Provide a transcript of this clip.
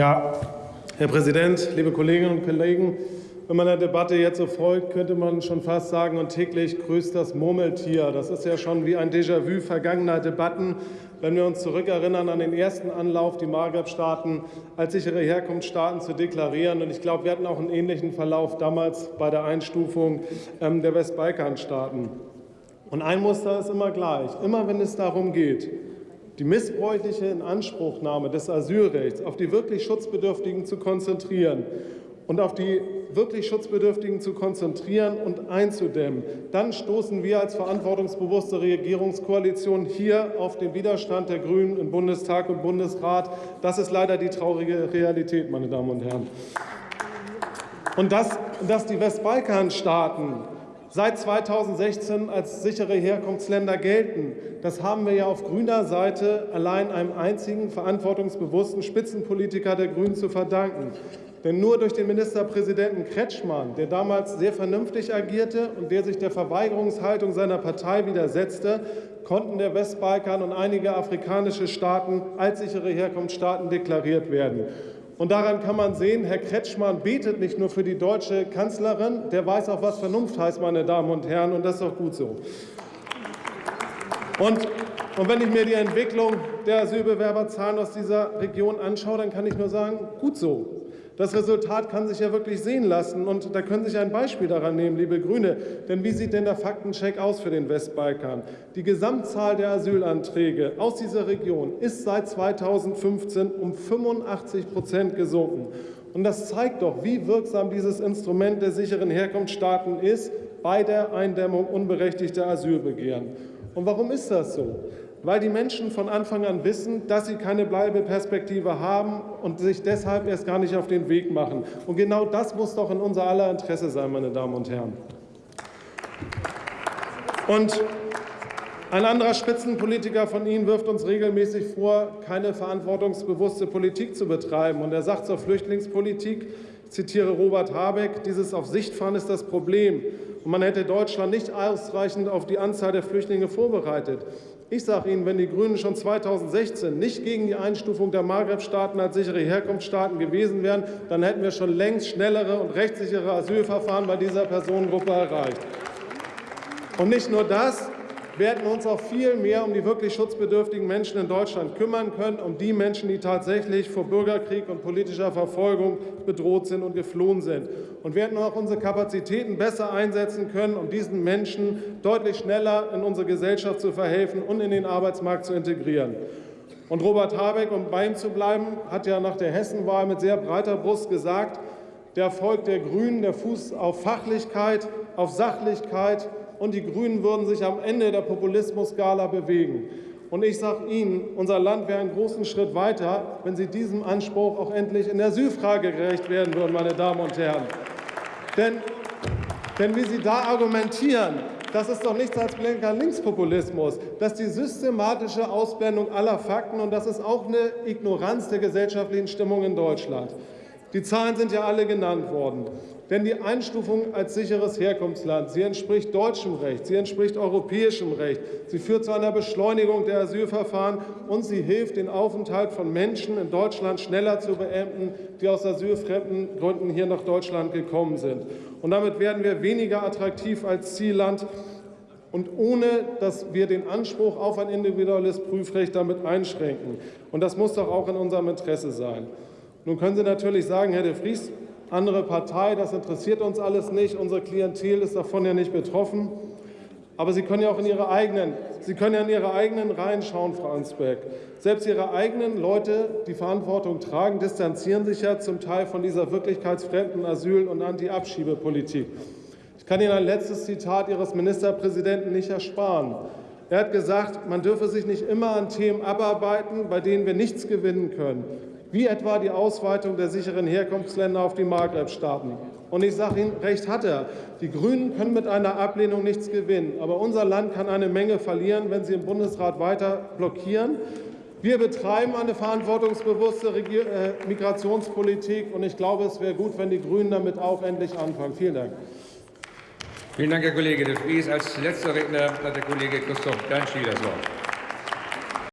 Ja, Herr Präsident, liebe Kolleginnen und Kollegen! Wenn man der Debatte jetzt so folgt, könnte man schon fast sagen, und täglich grüßt das Murmeltier. Das ist ja schon wie ein Déjà-vu vergangener Debatten, wenn wir uns zurückerinnern an den ersten Anlauf, die Maghreb-Staaten als sichere Herkunftsstaaten zu deklarieren. Und ich glaube, wir hatten auch einen ähnlichen Verlauf damals bei der Einstufung ähm, der Westbalkanstaaten. Und ein Muster ist immer gleich. Immer wenn es darum geht, die missbräuchliche Inanspruchnahme des Asylrechts auf die wirklich Schutzbedürftigen zu konzentrieren und auf die wirklich Schutzbedürftigen zu konzentrieren und einzudämmen, dann stoßen wir als verantwortungsbewusste Regierungskoalition hier auf den Widerstand der Grünen im Bundestag und Bundesrat. Das ist leider die traurige Realität, meine Damen und Herren. Und dass, dass die Westbalkanstaaten seit 2016 als sichere Herkunftsländer gelten. Das haben wir ja auf grüner Seite allein einem einzigen verantwortungsbewussten Spitzenpolitiker der Grünen zu verdanken. Denn nur durch den Ministerpräsidenten Kretschmann, der damals sehr vernünftig agierte und der sich der Verweigerungshaltung seiner Partei widersetzte, konnten der Westbalkan und einige afrikanische Staaten als sichere Herkunftsstaaten deklariert werden. Und daran kann man sehen, Herr Kretschmann betet nicht nur für die deutsche Kanzlerin, der weiß auch, was Vernunft heißt, meine Damen und Herren, und das ist auch gut so. Und, und wenn ich mir die Entwicklung der Asylbewerberzahlen aus dieser Region anschaue, dann kann ich nur sagen, gut so. Das Resultat kann sich ja wirklich sehen lassen. Und da können Sie sich ein Beispiel daran nehmen, liebe Grüne. Denn wie sieht denn der Faktencheck aus für den Westbalkan? Die Gesamtzahl der Asylanträge aus dieser Region ist seit 2015 um 85 Prozent gesunken. Und das zeigt doch, wie wirksam dieses Instrument der sicheren Herkunftsstaaten ist bei der Eindämmung unberechtigter Asylbegehren. Und warum ist das so? Weil die Menschen von Anfang an wissen, dass sie keine Bleibeperspektive haben und sich deshalb erst gar nicht auf den Weg machen. Und genau das muss doch in unser aller Interesse sein, meine Damen und Herren. Und ein anderer Spitzenpolitiker von Ihnen wirft uns regelmäßig vor, keine verantwortungsbewusste Politik zu betreiben. Und er sagt zur Flüchtlingspolitik, ich zitiere Robert Habeck, dieses auf Sicht fahren ist das Problem. Und man hätte Deutschland nicht ausreichend auf die Anzahl der Flüchtlinge vorbereitet. Ich sage Ihnen, wenn die Grünen schon 2016 nicht gegen die Einstufung der Maghreb-Staaten als sichere Herkunftsstaaten gewesen wären, dann hätten wir schon längst schnellere und rechtssichere Asylverfahren bei dieser Personengruppe erreicht. Und nicht nur das, wir hätten uns auch viel mehr um die wirklich schutzbedürftigen Menschen in Deutschland kümmern können, um die Menschen, die tatsächlich vor Bürgerkrieg und politischer Verfolgung bedroht sind und geflohen sind. Und wir hätten auch unsere Kapazitäten besser einsetzen können, um diesen Menschen deutlich schneller in unsere Gesellschaft zu verhelfen und in den Arbeitsmarkt zu integrieren. Und Robert Habeck, um bei ihm zu bleiben, hat ja nach der Hessenwahl mit sehr breiter Brust gesagt, der Erfolg der Grünen, der Fuß auf Fachlichkeit, auf Sachlichkeit und die Grünen würden sich am Ende der Populismus-Skala bewegen. Und ich sage Ihnen, unser Land wäre einen großen Schritt weiter, wenn Sie diesem Anspruch auch endlich in der Asylfrage gerecht werden würden, meine Damen und Herren. Denn, denn wie Sie da argumentieren, das ist doch nichts als blinker Linkspopulismus. Das ist die systematische Ausblendung aller Fakten und das ist auch eine Ignoranz der gesellschaftlichen Stimmung in Deutschland. Die Zahlen sind ja alle genannt worden. Denn die Einstufung als sicheres Herkunftsland, sie entspricht deutschem Recht, sie entspricht europäischem Recht, sie führt zu einer Beschleunigung der Asylverfahren und sie hilft, den Aufenthalt von Menschen in Deutschland schneller zu beenden, die aus asylfremden Gründen hier nach Deutschland gekommen sind. Und damit werden wir weniger attraktiv als Zielland und ohne dass wir den Anspruch auf ein individuelles Prüfrecht damit einschränken. Und das muss doch auch in unserem Interesse sein. Nun können Sie natürlich sagen, Herr de Vries, andere Partei, das interessiert uns alles nicht, unsere Klientel ist davon ja nicht betroffen. Aber Sie können ja auch in Ihre eigenen, Sie können ja in Ihre eigenen Reihen schauen, Frau Ansberg. Selbst Ihre eigenen Leute, die Verantwortung tragen, distanzieren sich ja zum Teil von dieser wirklichkeitsfremden Asyl- und Anti-Abschiebepolitik. Ich kann Ihnen ein letztes Zitat Ihres Ministerpräsidenten nicht ersparen. Er hat gesagt, man dürfe sich nicht immer an Themen abarbeiten, bei denen wir nichts gewinnen können wie etwa die Ausweitung der sicheren Herkunftsländer auf die Maghreb-Staaten. Und ich sage Ihnen, recht hat er. Die Grünen können mit einer Ablehnung nichts gewinnen. Aber unser Land kann eine Menge verlieren, wenn sie im Bundesrat weiter blockieren. Wir betreiben eine verantwortungsbewusste äh, Migrationspolitik. Und ich glaube, es wäre gut, wenn die Grünen damit auch endlich anfangen. Vielen Dank. Vielen Dank, Herr Kollege de Vries. Als letzter Redner hat der Kollege Christoph Berntschi das Wort.